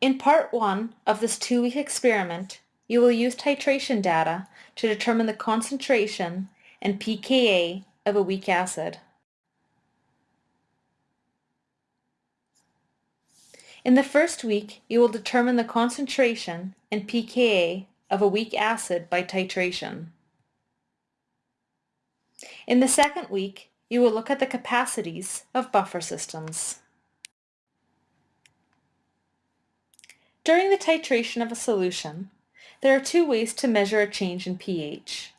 In part one of this two-week experiment, you will use titration data to determine the concentration and pKa of a weak acid. In the first week, you will determine the concentration and pKa of a weak acid by titration. In the second week, you will look at the capacities of buffer systems. During the titration of a solution, there are two ways to measure a change in pH.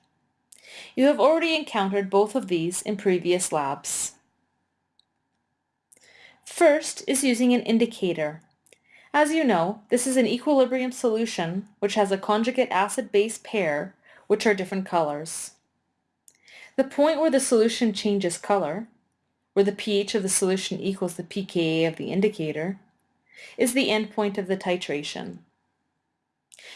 You have already encountered both of these in previous labs. First is using an indicator. As you know, this is an equilibrium solution which has a conjugate acid-base pair which are different colors. The point where the solution changes color, where the pH of the solution equals the pKa of the indicator, is the endpoint of the titration.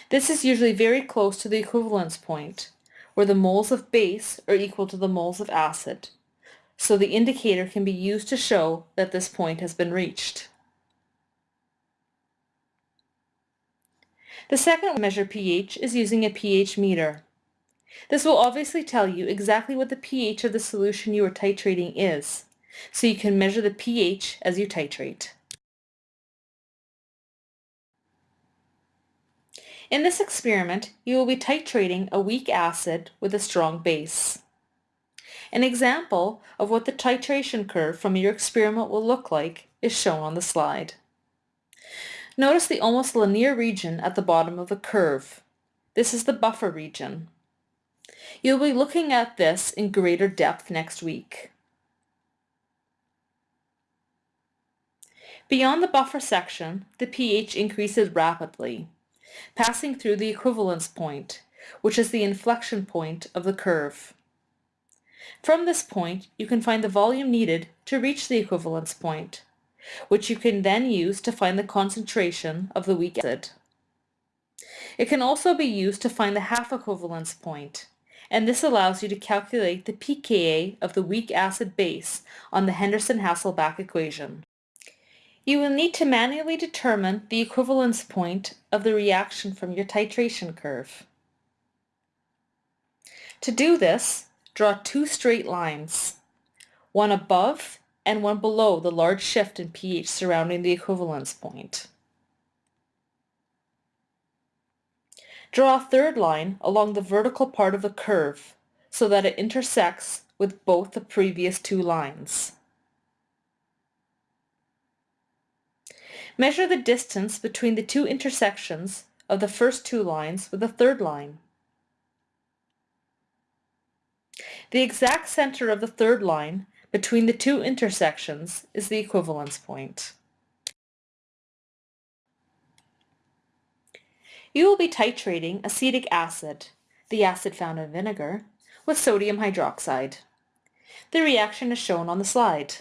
This is usually very close to the equivalence point, where the moles of base are equal to the moles of acid, so the indicator can be used to show that this point has been reached. The second measure pH is using a pH meter. This will obviously tell you exactly what the pH of the solution you are titrating is, so you can measure the pH as you titrate. In this experiment, you will be titrating a weak acid with a strong base. An example of what the titration curve from your experiment will look like is shown on the slide. Notice the almost linear region at the bottom of the curve. This is the buffer region. You'll be looking at this in greater depth next week. Beyond the buffer section, the pH increases rapidly passing through the equivalence point, which is the inflection point of the curve. From this point, you can find the volume needed to reach the equivalence point, which you can then use to find the concentration of the weak acid. It can also be used to find the half equivalence point, and this allows you to calculate the pKa of the weak acid base on the Henderson-Hasselbalch equation. You will need to manually determine the equivalence point of the reaction from your titration curve. To do this, draw two straight lines, one above and one below the large shift in pH surrounding the equivalence point. Draw a third line along the vertical part of the curve so that it intersects with both the previous two lines. Measure the distance between the two intersections of the first two lines with the third line. The exact center of the third line between the two intersections is the equivalence point. You will be titrating acetic acid, the acid found in vinegar, with sodium hydroxide. The reaction is shown on the slide.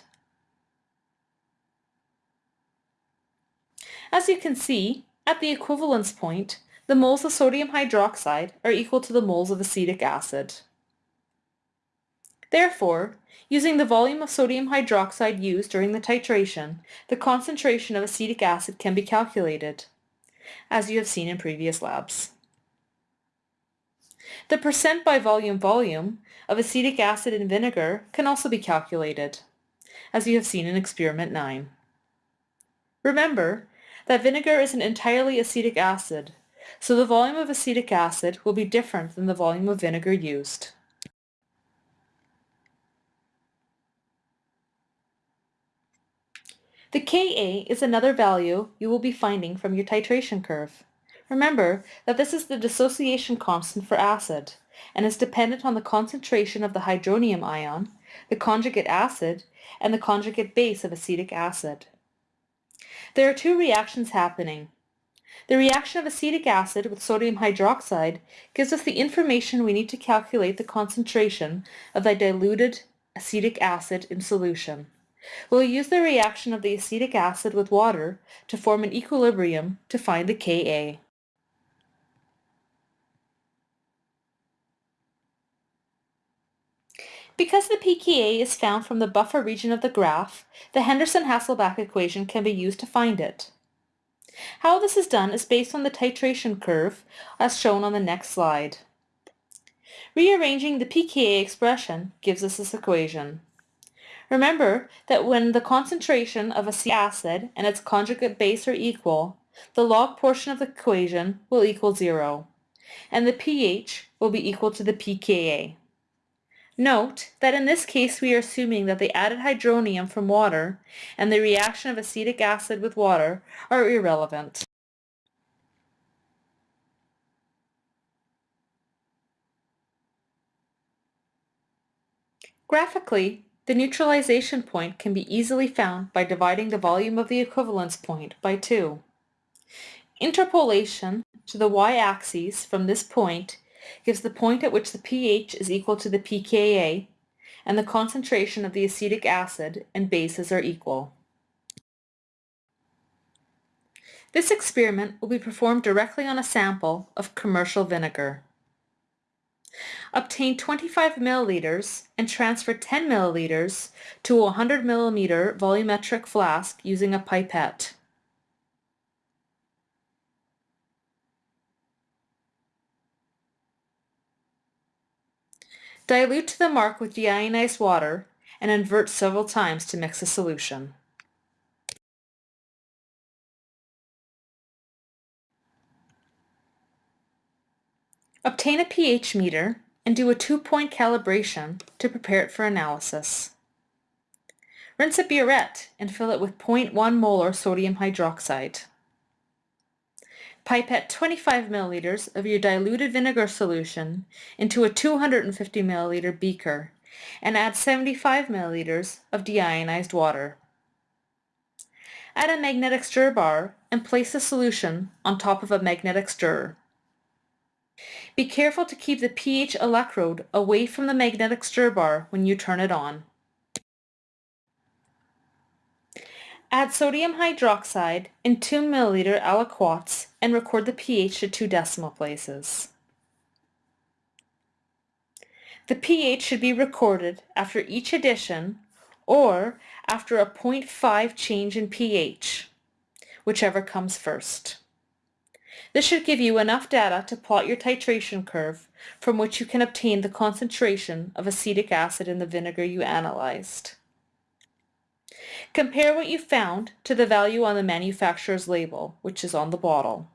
As you can see, at the equivalence point, the moles of sodium hydroxide are equal to the moles of acetic acid. Therefore, using the volume of sodium hydroxide used during the titration, the concentration of acetic acid can be calculated, as you have seen in previous labs. The percent by volume volume of acetic acid in vinegar can also be calculated, as you have seen in experiment 9. Remember that vinegar is an entirely acetic acid, so the volume of acetic acid will be different than the volume of vinegar used. The Ka is another value you will be finding from your titration curve. Remember that this is the dissociation constant for acid and is dependent on the concentration of the hydronium ion, the conjugate acid, and the conjugate base of acetic acid. There are two reactions happening. The reaction of acetic acid with sodium hydroxide gives us the information we need to calculate the concentration of the diluted acetic acid in solution. We'll use the reaction of the acetic acid with water to form an equilibrium to find the Ka. Because the pKa is found from the buffer region of the graph, the Henderson-Hasselbalch equation can be used to find it. How this is done is based on the titration curve as shown on the next slide. Rearranging the pKa expression gives us this equation. Remember that when the concentration of a acid and its conjugate base are equal, the log portion of the equation will equal zero, and the pH will be equal to the pKa. Note that in this case we are assuming that the added hydronium from water and the reaction of acetic acid with water are irrelevant. Graphically, the neutralization point can be easily found by dividing the volume of the equivalence point by 2. Interpolation to the y-axis from this point gives the point at which the pH is equal to the pKa and the concentration of the acetic acid and bases are equal. This experiment will be performed directly on a sample of commercial vinegar. Obtain 25 milliliters and transfer 10 milliliters to a 100 milliliter volumetric flask using a pipette. Dilute to the mark with deionized water and invert several times to mix the solution. Obtain a pH meter and do a two-point calibration to prepare it for analysis. Rinse a burette and fill it with 0.1 molar sodium hydroxide. Pipette 25 milliliters of your diluted vinegar solution into a 250 milliliter beaker and add 75 milliliters of deionized water. Add a magnetic stir bar and place the solution on top of a magnetic stirrer. Be careful to keep the pH electrode away from the magnetic stir bar when you turn it on. Add sodium hydroxide in 2 milliliter aliquots and record the pH to two decimal places. The pH should be recorded after each addition or after a 0.5 change in pH, whichever comes first. This should give you enough data to plot your titration curve from which you can obtain the concentration of acetic acid in the vinegar you analyzed. Compare what you found to the value on the manufacturer's label, which is on the bottle.